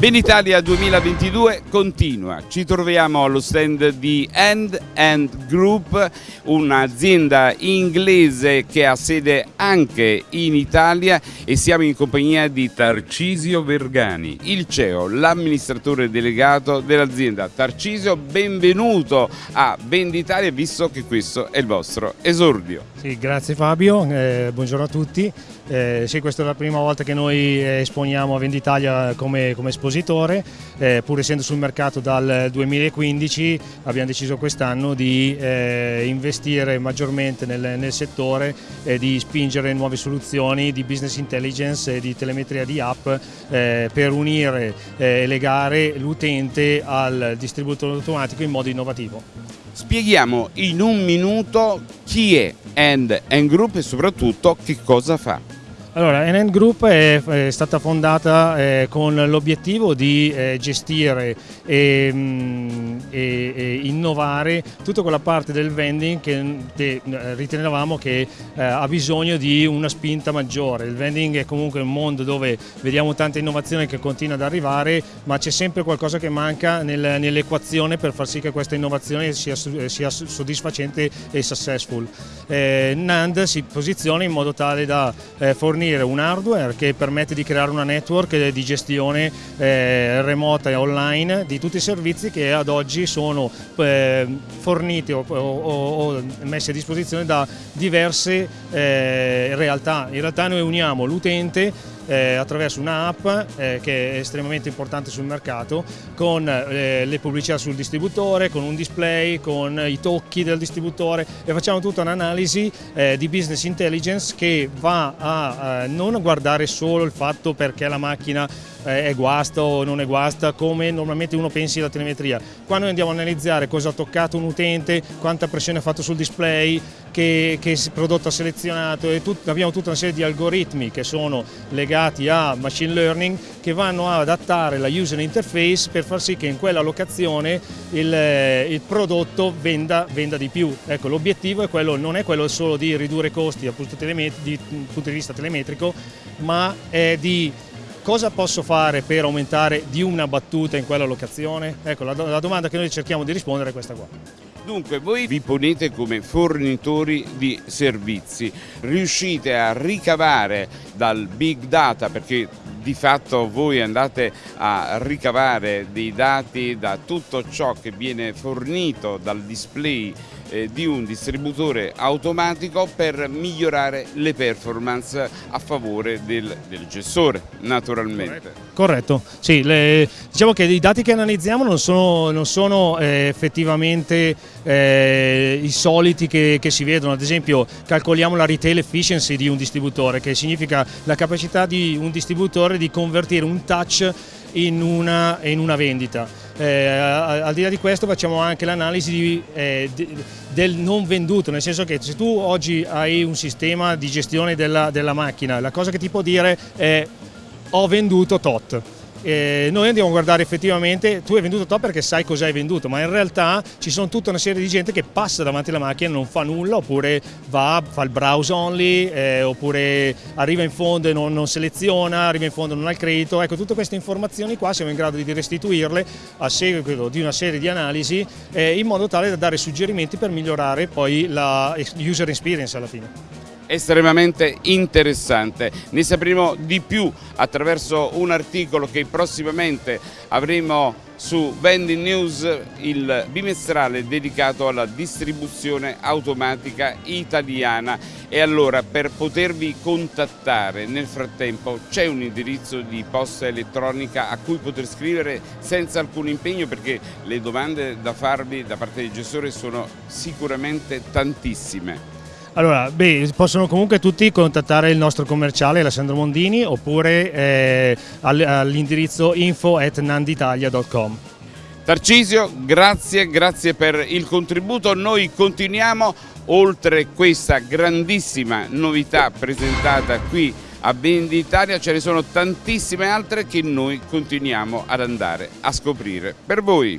Venditalia 2022 continua, ci troviamo allo stand di End End Group, un'azienda inglese che ha sede anche in Italia e siamo in compagnia di Tarcisio Vergani, il CEO, l'amministratore delegato dell'azienda. Tarcisio, benvenuto a Venditalia visto che questo è il vostro esordio. Sì, grazie Fabio, eh, buongiorno a tutti. Eh, sì, questa è la prima volta che noi esponiamo a Venditalia come, come espositore, eh, pur essendo sul mercato dal 2015 abbiamo deciso quest'anno di eh, investire maggiormente nel, nel settore e di spingere nuove soluzioni di business intelligence e di telemetria di app eh, per unire eh, e legare l'utente al distributore automatico in modo innovativo. Spieghiamo in un minuto chi è End Group e soprattutto che cosa fa. Allora, NN Group è, è stata fondata eh, con l'obiettivo di eh, gestire e, mh, mm, e, e, innovare tutta quella parte del vending che, che eh, ritenevamo che eh, ha bisogno di una spinta maggiore. Il vending è comunque un mondo dove vediamo tanta innovazione che continua ad arrivare, ma c'è sempre qualcosa che manca nel, nell'equazione per far sì che questa innovazione sia, sia soddisfacente e successful. Eh, NAND si posiziona in modo tale da eh, fornire fornire un hardware che permette di creare una network di gestione eh, remota e online di tutti i servizi che ad oggi sono eh, forniti o, o, o, messi a disposizione da diverse eh, realtà. In realtà noi uniamo l'utente eh, attraverso un'app eh, che è estremamente importante sul mercato con eh, le pubblicità sul distributore, con un display, con i tocchi del distributore e facciamo tutta un'analisi eh, di business intelligence che va a non guardare solo il fatto perché la macchina eh, è guasta o non è guasta come normalmente uno pensi alla telemetria. Qua noi andiamo a analizzare cosa ha toccato un utente, quanta pressione ha fatto sul display, che, che prodotto ha selezionato e tut, abbiamo tutta una serie di algoritmi che sono legati a machine learning che vanno ad adattare la user interface per far sì che in quella locazione il, il prodotto venda, venda, di più. Ecco, l'obiettivo non è quello solo di ridurre i costi dal punto di vista telemetrico, ma è di cosa posso fare per aumentare di una battuta in quella locazione? Ecco, la, la domanda che noi cerchiamo di rispondere è questa qua. Dunque voi vi ponete come fornitori di servizi, riuscite a ricavare dal big data perché di fatto voi andate a ricavare dei dati da tutto ciò che viene fornito dal display eh, di un distributore automatico per migliorare le performance a favore del, del gestore naturalmente. Corretto, sì, le, diciamo che i dati che analizziamo non sono, non sono eh, effettivamente eh, i soliti che, che, si vedono, ad esempio calcoliamo la retail efficiency di un distributore che significa la capacità di un distributore di convertire un touch in una, in una vendita. Eh, al di là di questo facciamo anche l'analisi eh, del non venduto, nel senso che se tu oggi hai un sistema di gestione della, della macchina, la cosa che ti può dire è ho venduto tot eh, noi andiamo a guardare effettivamente, tu hai venduto top perché sai cosa hai venduto, ma in realtà ci sono tutta una serie di gente che passa davanti alla macchina e non fa nulla, oppure va, fa il browse only, eh, oppure arriva in fondo e non, non, seleziona, arriva in fondo e non ha il credito. Ecco, tutte queste informazioni qua siamo in grado di restituirle a seguito di una serie di analisi eh, in modo tale da dare suggerimenti per migliorare poi la user experience alla fine estremamente interessante. Ne sapremo di più attraverso un articolo che prossimamente avremo su Vending News, il bimestrale dedicato alla distribuzione automatica italiana. E allora per potervi contattare nel frattempo c'è un indirizzo di posta elettronica a cui poter scrivere senza alcun impegno perché le domande da farvi da parte del gestore sono sicuramente tantissime. Allora, beh, possono comunque tutti contattare il nostro commerciale Alessandro Mondini oppure eh, all'indirizzo info at nanditalia.com. Tarcisio, grazie, grazie per il contributo. Noi continuiamo oltre questa grandissima novità presentata qui a Venditalia, ce ne sono tantissime altre che noi continuiamo ad andare a scoprire per voi.